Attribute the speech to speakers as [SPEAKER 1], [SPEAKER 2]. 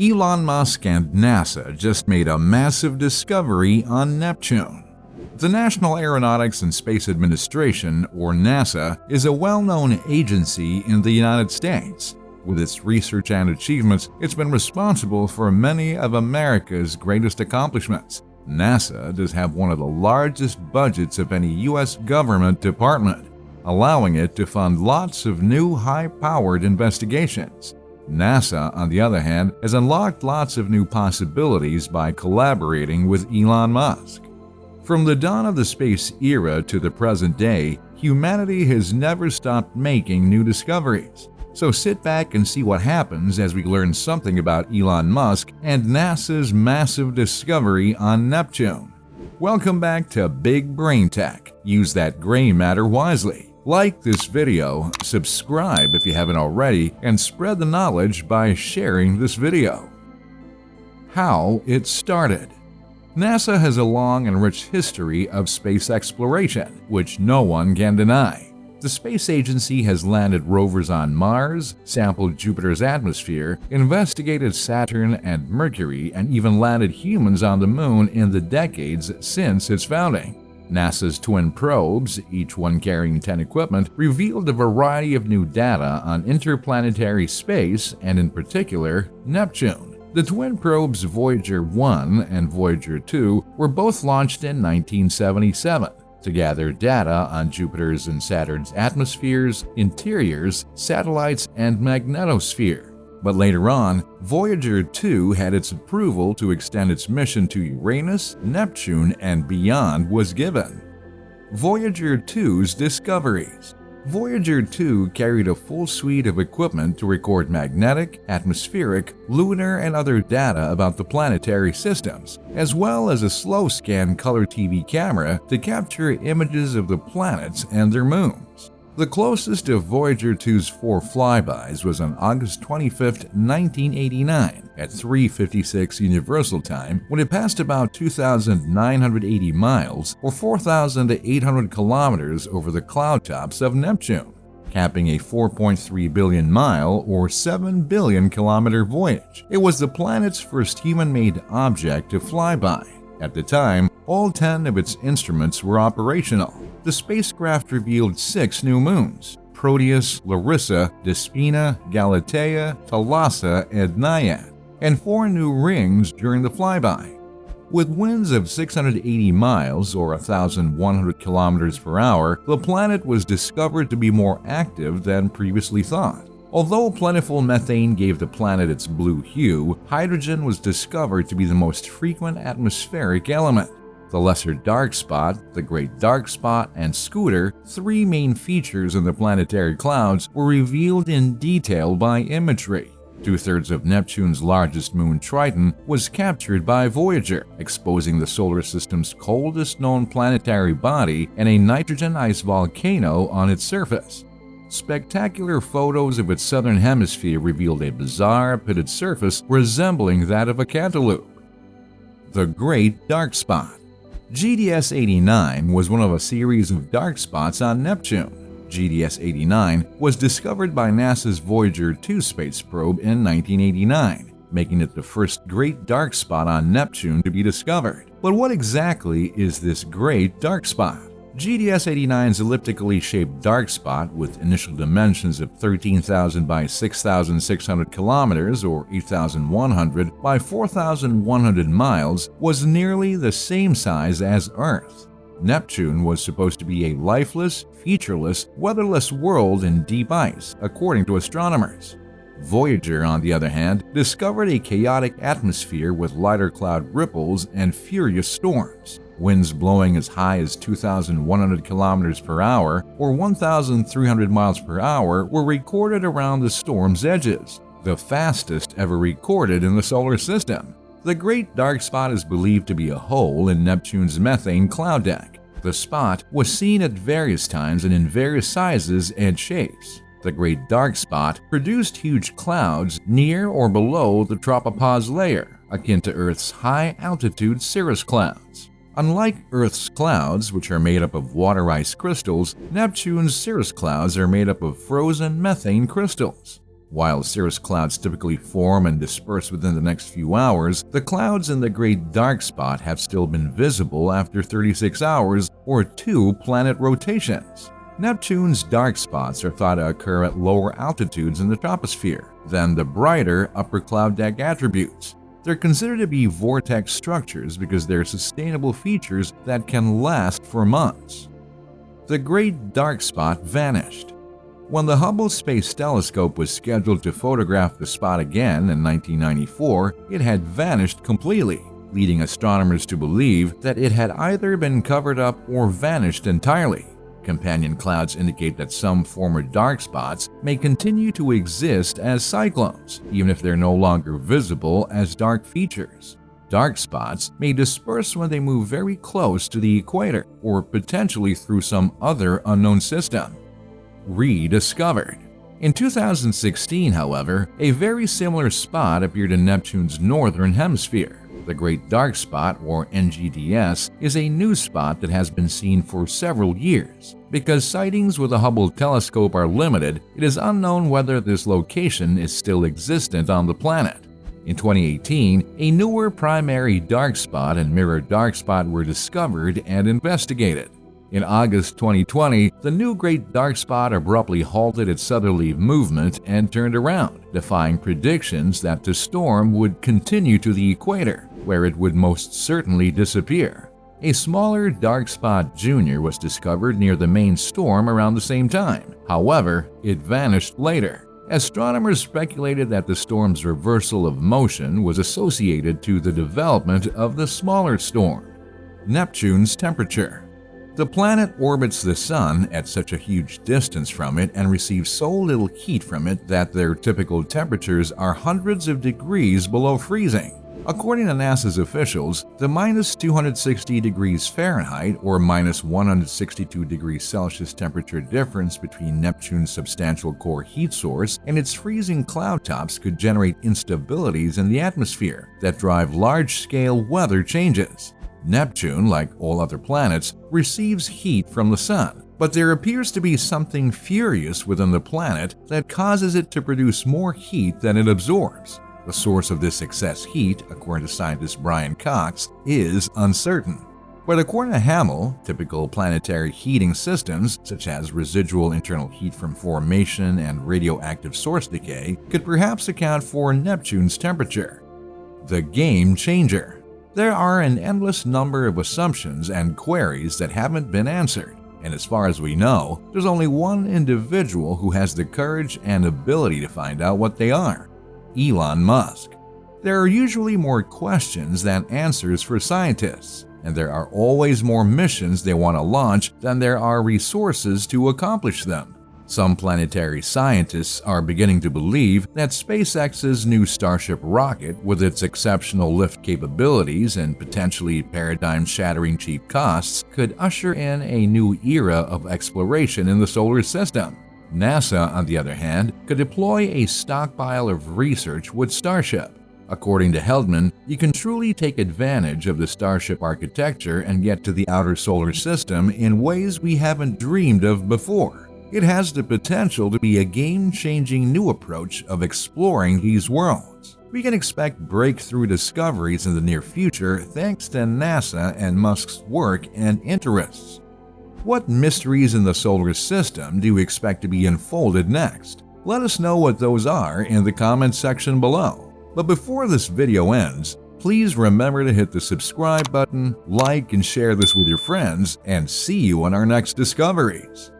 [SPEAKER 1] Elon Musk and NASA just made a massive discovery on Neptune. The National Aeronautics and Space Administration, or NASA, is a well-known agency in the United States. With its research and achievements, it's been responsible for many of America's greatest accomplishments. NASA does have one of the largest budgets of any U.S. government department, allowing it to fund lots of new high-powered investigations. NASA, on the other hand, has unlocked lots of new possibilities by collaborating with Elon Musk. From the dawn of the space era to the present day, humanity has never stopped making new discoveries. So sit back and see what happens as we learn something about Elon Musk and NASA's massive discovery on Neptune. Welcome back to Big Brain Tech. Use that gray matter wisely. Like this video, subscribe if you haven't already, and spread the knowledge by sharing this video. How it started NASA has a long and rich history of space exploration, which no one can deny. The space agency has landed rovers on Mars, sampled Jupiter's atmosphere, investigated Saturn and Mercury, and even landed humans on the moon in the decades since its founding. NASA's twin probes, each one carrying 10 equipment, revealed a variety of new data on interplanetary space and in particular, Neptune. The twin probes Voyager 1 and Voyager 2 were both launched in 1977 to gather data on Jupiter's and Saturn's atmospheres, interiors, satellites, and magnetosphere. But later on, Voyager 2 had its approval to extend its mission to Uranus, Neptune, and beyond was given. Voyager 2's discoveries Voyager 2 carried a full suite of equipment to record magnetic, atmospheric, lunar, and other data about the planetary systems, as well as a slow-scan color TV camera to capture images of the planets and their moons. The closest of Voyager 2's four flybys was on August 25, 1989 at 3.56 Universal Time when it passed about 2,980 miles or 4,800 kilometers over the cloud tops of Neptune, capping a 4.3 billion mile or 7 billion kilometer voyage. It was the planet's first human-made object to fly by. At the time, all 10 of its instruments were operational the spacecraft revealed six new moons Proteus, Larissa, Despina, Galatea, Thalassa, and Naiad, and four new rings during the flyby. With winds of 680 miles or 1,100 kilometers per hour, the planet was discovered to be more active than previously thought. Although plentiful methane gave the planet its blue hue, hydrogen was discovered to be the most frequent atmospheric element the Lesser Dark Spot, the Great Dark Spot, and Scooter, three main features in the planetary clouds, were revealed in detail by imagery. Two-thirds of Neptune's largest moon, Triton, was captured by Voyager, exposing the solar system's coldest known planetary body and a nitrogen ice volcano on its surface. Spectacular photos of its southern hemisphere revealed a bizarre, pitted surface resembling that of a cantaloupe. The Great Dark Spot GDS-89 was one of a series of dark spots on Neptune. GDS-89 was discovered by NASA's Voyager 2 space probe in 1989, making it the first great dark spot on Neptune to be discovered. But what exactly is this great dark spot? GDS-89's elliptically shaped dark spot with initial dimensions of 13,000 by 6,600 kilometers or 8,100 by 4,100 miles was nearly the same size as Earth. Neptune was supposed to be a lifeless, featureless, weatherless world in deep ice, according to astronomers. Voyager, on the other hand, discovered a chaotic atmosphere with lighter cloud ripples and furious storms. Winds blowing as high as 2,100 kilometers per hour or 1,300 miles per hour were recorded around the storm's edges, the fastest ever recorded in the solar system. The Great Dark Spot is believed to be a hole in Neptune's methane cloud deck. The spot was seen at various times and in various sizes and shapes. The Great Dark Spot produced huge clouds near or below the tropopause layer, akin to Earth's high-altitude cirrus clouds. Unlike Earth's clouds, which are made up of water ice crystals, Neptune's cirrus clouds are made up of frozen methane crystals. While cirrus clouds typically form and disperse within the next few hours, the clouds in the Great Dark Spot have still been visible after 36 hours or two planet rotations. Neptune's dark spots are thought to occur at lower altitudes in the troposphere than the brighter upper cloud deck attributes. They're considered to be vortex structures because they're sustainable features that can last for months. The Great Dark Spot vanished. When the Hubble Space Telescope was scheduled to photograph the spot again in 1994, it had vanished completely, leading astronomers to believe that it had either been covered up or vanished entirely. Companion clouds indicate that some former dark spots may continue to exist as cyclones, even if they're no longer visible as dark features. Dark spots may disperse when they move very close to the equator or potentially through some other unknown system rediscovered. In 2016, however, a very similar spot appeared in Neptune's northern hemisphere. The Great Dark Spot, or NGDS, is a new spot that has been seen for several years. Because sightings with the Hubble telescope are limited, it is unknown whether this location is still existent on the planet. In 2018, a newer primary dark spot and mirror dark spot were discovered and investigated. In August 2020, the new Great Dark Spot abruptly halted its southerly movement and turned around, defying predictions that the storm would continue to the equator, where it would most certainly disappear. A smaller dark spot junior was discovered near the main storm around the same time. However, it vanished later. Astronomers speculated that the storm's reversal of motion was associated to the development of the smaller storm. Neptune's temperature the planet orbits the Sun at such a huge distance from it and receives so little heat from it that their typical temperatures are hundreds of degrees below freezing. According to NASA's officials, the minus 260 degrees Fahrenheit or minus 162 degrees Celsius temperature difference between Neptune's substantial core heat source and its freezing cloud tops could generate instabilities in the atmosphere that drive large-scale weather changes. Neptune, like all other planets, receives heat from the Sun, but there appears to be something furious within the planet that causes it to produce more heat than it absorbs. The source of this excess heat, according to scientist Brian Cox, is uncertain. But according to Hammel, typical planetary heating systems, such as residual internal heat from formation and radioactive source decay, could perhaps account for Neptune's temperature. The Game Changer there are an endless number of assumptions and queries that haven't been answered, and as far as we know, there's only one individual who has the courage and ability to find out what they are Elon Musk. There are usually more questions than answers for scientists, and there are always more missions they want to launch than there are resources to accomplish them. Some planetary scientists are beginning to believe that SpaceX's new Starship rocket, with its exceptional lift capabilities and potentially paradigm-shattering cheap costs, could usher in a new era of exploration in the solar system. NASA, on the other hand, could deploy a stockpile of research with Starship. According to Heldmann, you can truly take advantage of the Starship architecture and get to the outer solar system in ways we haven't dreamed of before. It has the potential to be a game-changing new approach of exploring these worlds. We can expect breakthrough discoveries in the near future thanks to NASA and Musk's work and interests. What mysteries in the solar system do you expect to be unfolded next? Let us know what those are in the comments section below. But before this video ends, please remember to hit the subscribe button, like and share this with your friends, and see you on our next discoveries.